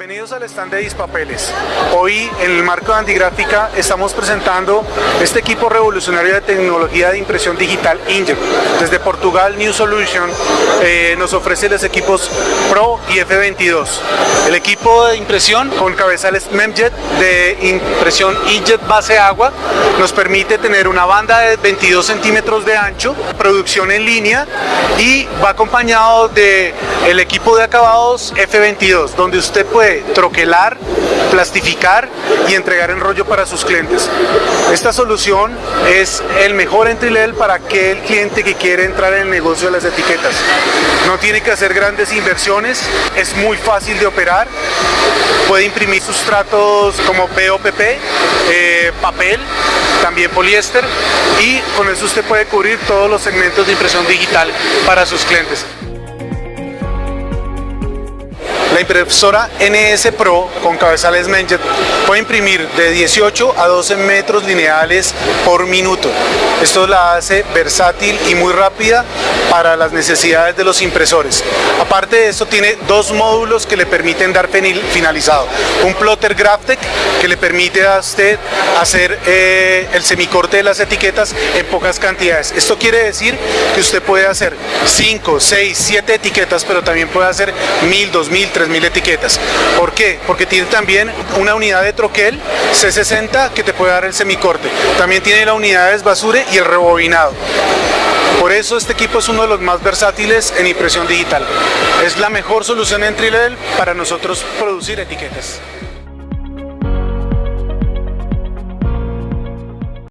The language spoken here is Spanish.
Bienvenidos al stand de Dispapeles. Hoy en el marco de Andigráfica estamos presentando este equipo revolucionario de tecnología de impresión digital Inkjet. Desde Portugal New Solution eh, nos ofrece los equipos Pro y F22. El equipo de impresión con cabezales Memjet de impresión Inkjet base agua nos permite tener una banda de 22 centímetros de ancho, producción en línea y va acompañado de el equipo de acabados F22 donde usted puede troquelar, plastificar y entregar en rollo para sus clientes. Esta solución es el mejor entry level para aquel cliente que quiere entrar en el negocio de las etiquetas. No tiene que hacer grandes inversiones, es muy fácil de operar, puede imprimir sustratos como POPP, eh, papel, también poliéster y con eso usted puede cubrir todos los segmentos de impresión digital para sus clientes. La impresora NS Pro con cabezales Menjet puede imprimir de 18 a 12 metros lineales por minuto. Esto la hace versátil y muy rápida para las necesidades de los impresores. Aparte de esto tiene dos módulos que le permiten dar finalizado. Un plotter Graphtec que le permite a usted hacer eh, el semicorte de las etiquetas en pocas cantidades. Esto quiere decir que usted puede hacer 5, 6, 7 etiquetas, pero también puede hacer 1000, 2000, 3000 etiquetas. ¿Por qué? Porque tiene también una unidad de troquel C60 que te puede dar el semicorte. También tiene la unidad de desbasure y el rebobinado. Por eso este equipo es uno de los más versátiles en impresión digital. Es la mejor solución entry level para nosotros producir etiquetas.